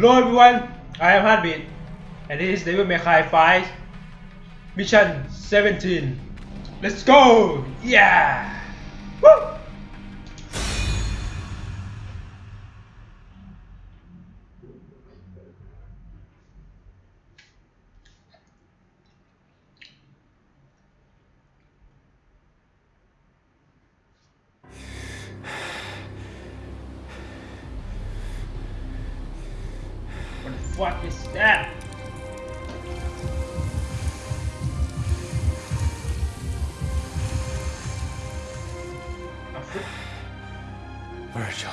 Hello everyone, I am Heartbeat, and this is Devil May Cry 5 Mission 17. Let's go! Yeah! What the fuck is that? A foot? Virgil.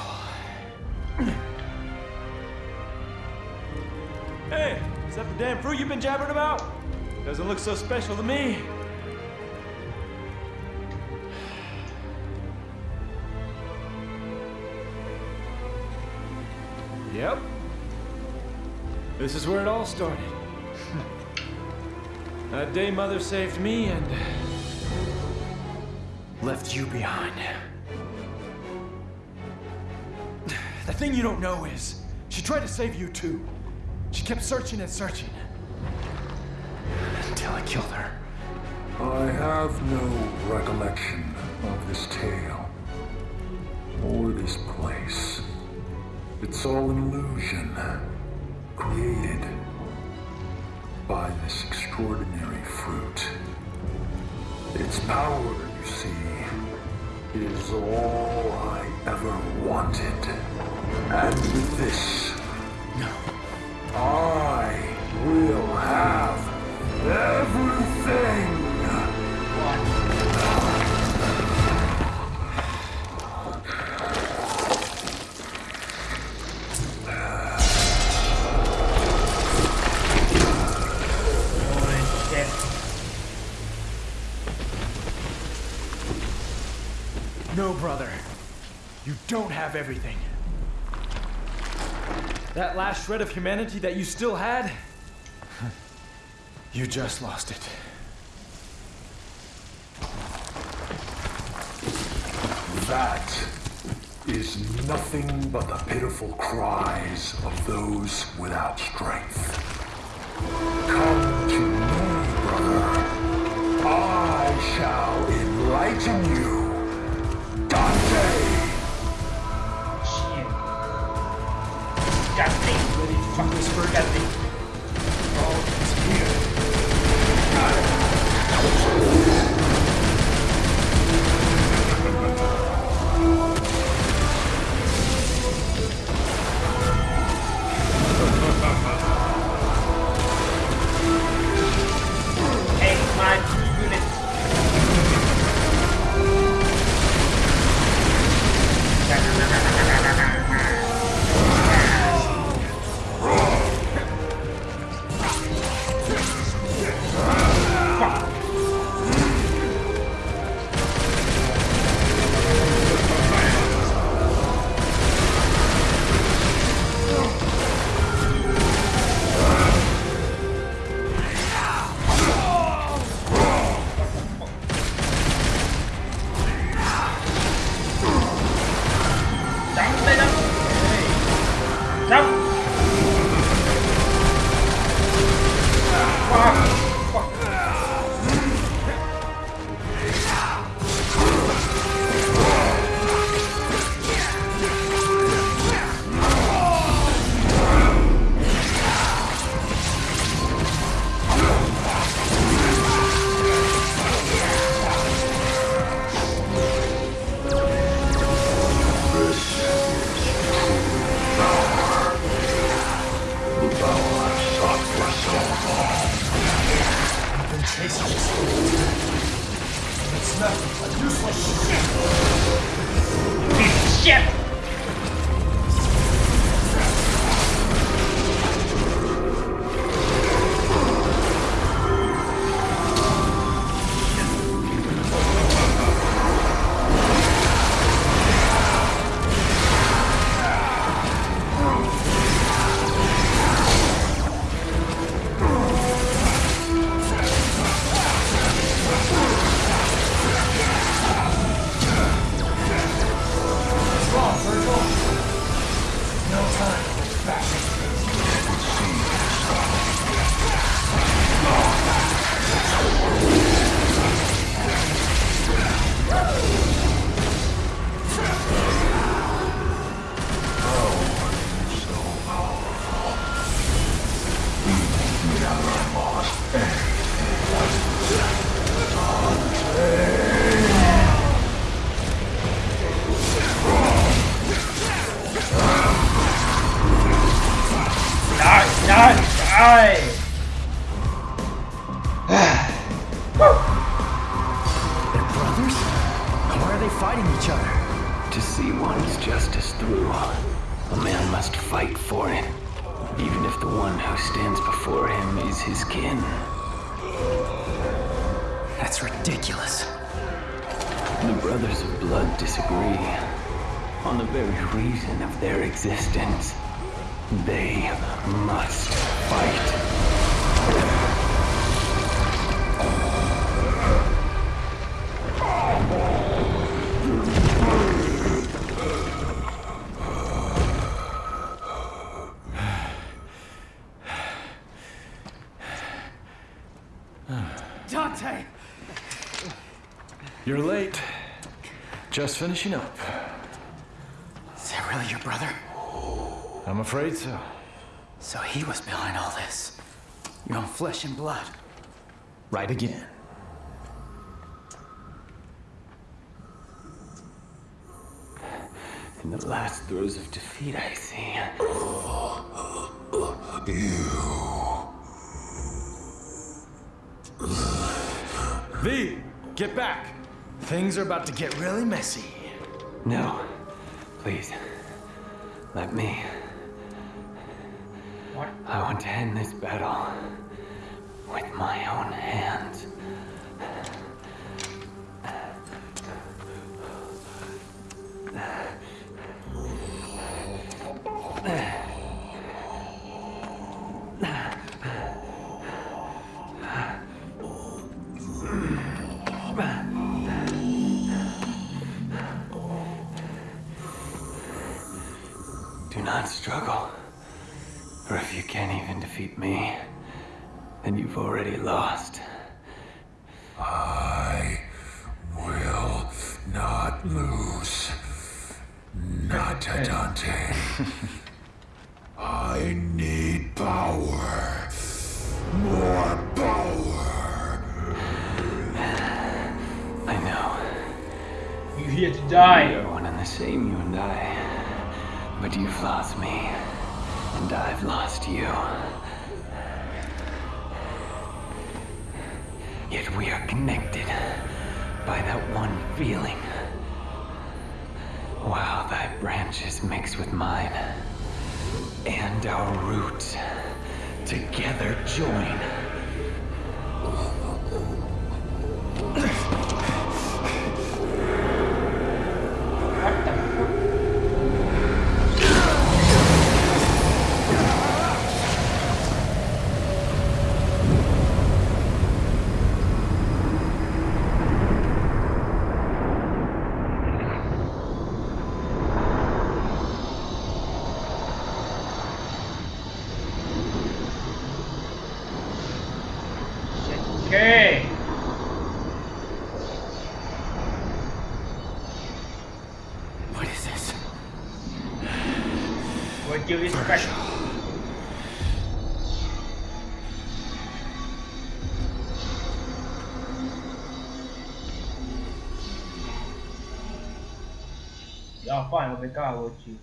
Hey, is that the damn fruit you've been jabbering about? Doesn't look so special to me. Yep. This is where it all started. that day Mother saved me and left you behind. The thing you don't know is, she tried to save you too. She kept searching and searching. Until I killed her. I have no recollection of this tale or this place. It's all an illusion created by this extraordinary fruit. Its power, you see, is all I ever wanted. And with this, No. Have everything. That last shred of humanity that you still had, you just lost it. That is nothing but the pitiful cries of those without strength. Come to me, brother. I shall enlighten you. Dante! Me. It's nothing but useless shit. Piece of shit! His kin. That's ridiculous. The Brothers of Blood disagree on the very reason of their existence. They must fight. Dante! You're late. Just finishing up. Is that really your brother? I'm afraid so. So he was behind all this. Your own flesh and blood. Right again. In the last throes of defeat, I see. V, get back. Things are about to get really messy. No, please. Let me. what I want to end this battle with my own hands. Struggle. Or if you can't even defeat me, then you've already lost. I will not lose. Not to Dante. I need power. More power. I know. You're here to die. We die are one and the same, you and I. But you've lost me, and I've lost you. Yet we are connected by that one feeling. While thy branches mix with mine, and our roots together join. Okay. What is this? What give you special? Y'all fine Omega would you?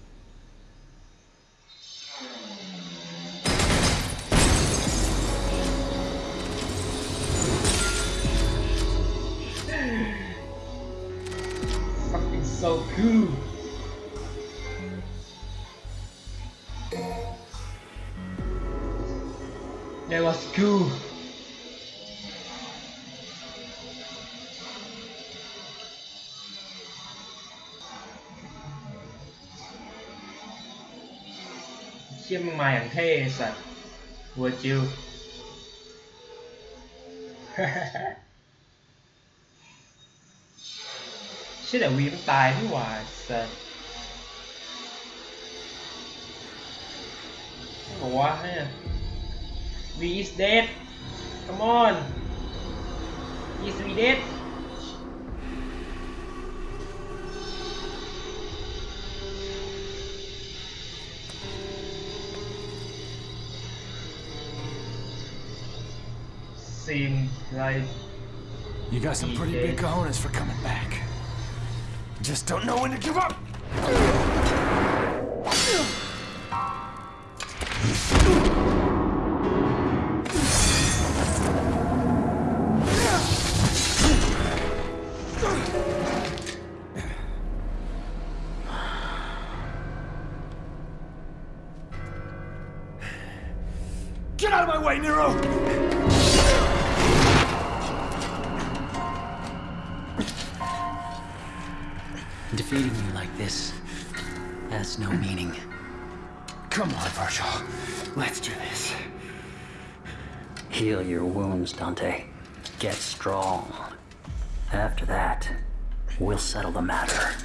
so cool. That was cool. chiếc mày thằng thê sẵn vừa ha. าอย่างเท่ไอ้สัตว์วัวจิว เชี่ยแต่วีมันตายนี่หว่าไอ้สัตว์บอกว่าเนี่ย V is dead. Come on. Is V dead? Seems like You got some pretty big cojones for coming back. Just don't know when to give up. Defeating me like this has no meaning. Come on, Virgil. Let's do this. Heal your wounds, Dante. Get strong. After that, we'll settle the matter.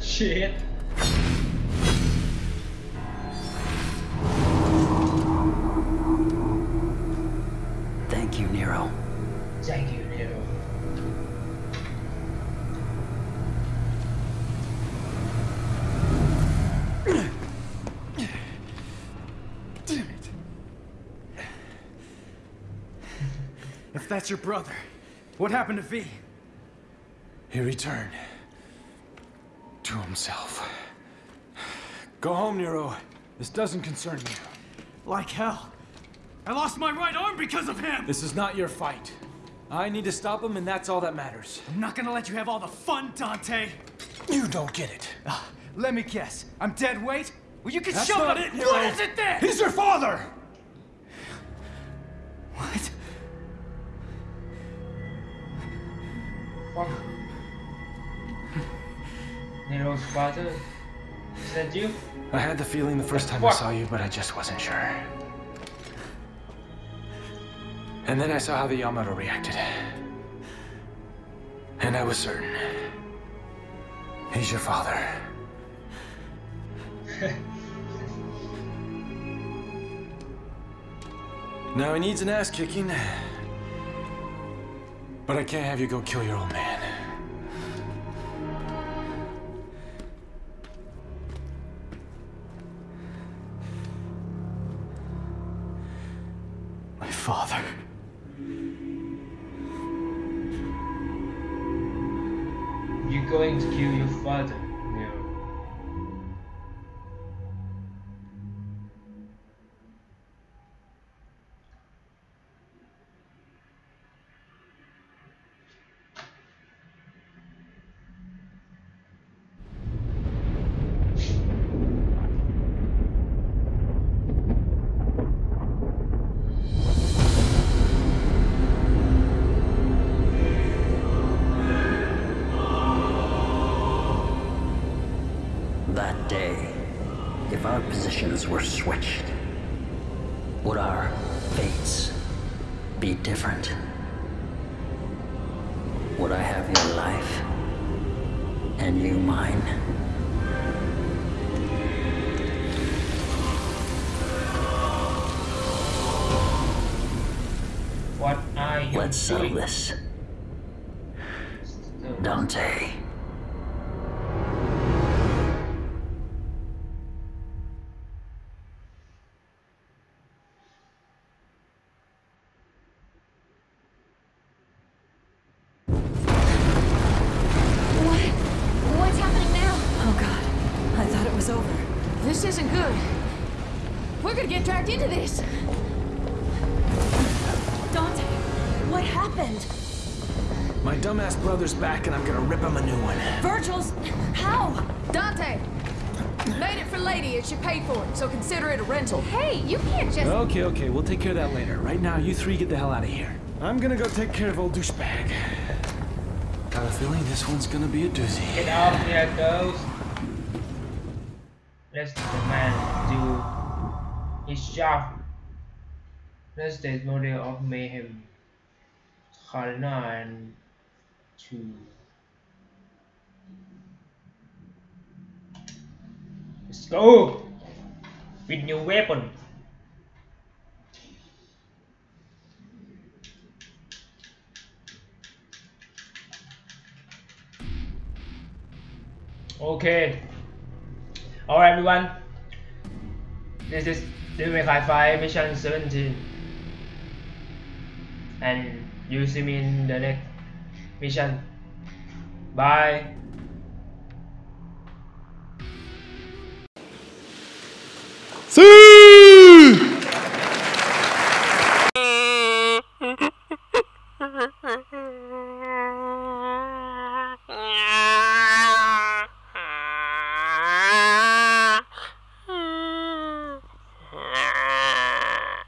Shit. That's your brother, what happened to V? He returned to himself. Go home, Nero. This doesn't concern you. Like hell. I lost my right arm because of him! This is not your fight. I need to stop him, and that's all that matters. I'm not gonna let you have all the fun, Dante! You don't get it. Ah, let me guess. I'm dead weight? Well, you can That's shove not it! What is it then? He's your father! Nero's father? Is that you? I had the feeling the first time I saw you, but I just wasn't sure. And then I saw how the Yamato reacted. And I was certain. He's your father. now he needs an ass kicking. But I can't have you go kill your old man. My father. You're going to kill your father, were switched, would our fates be different? Would I have your life and you mine? What are you Let's settle this. Dante. Dragged. Dante, what happened? My dumbass brother's back, and I'm gonna rip him a new one. Virgil's. How? Dante! Made it for Lady and she paid for it, so consider it a rental. Hey, you can't just. Okay, okay, we'll take care of that later. Right now, you three get the hell out of here. I'm gonna go take care of old douchebag. Got a feeling this one's gonna be a doozy. Get out here, girls. Let the man do his job. The model of mayhem. Kalina Ann II. Let's go with new weapon. Okay. Alright everyone. This is Devil May Cry 5 Mission 17. and you see me in the next mission. Bye. See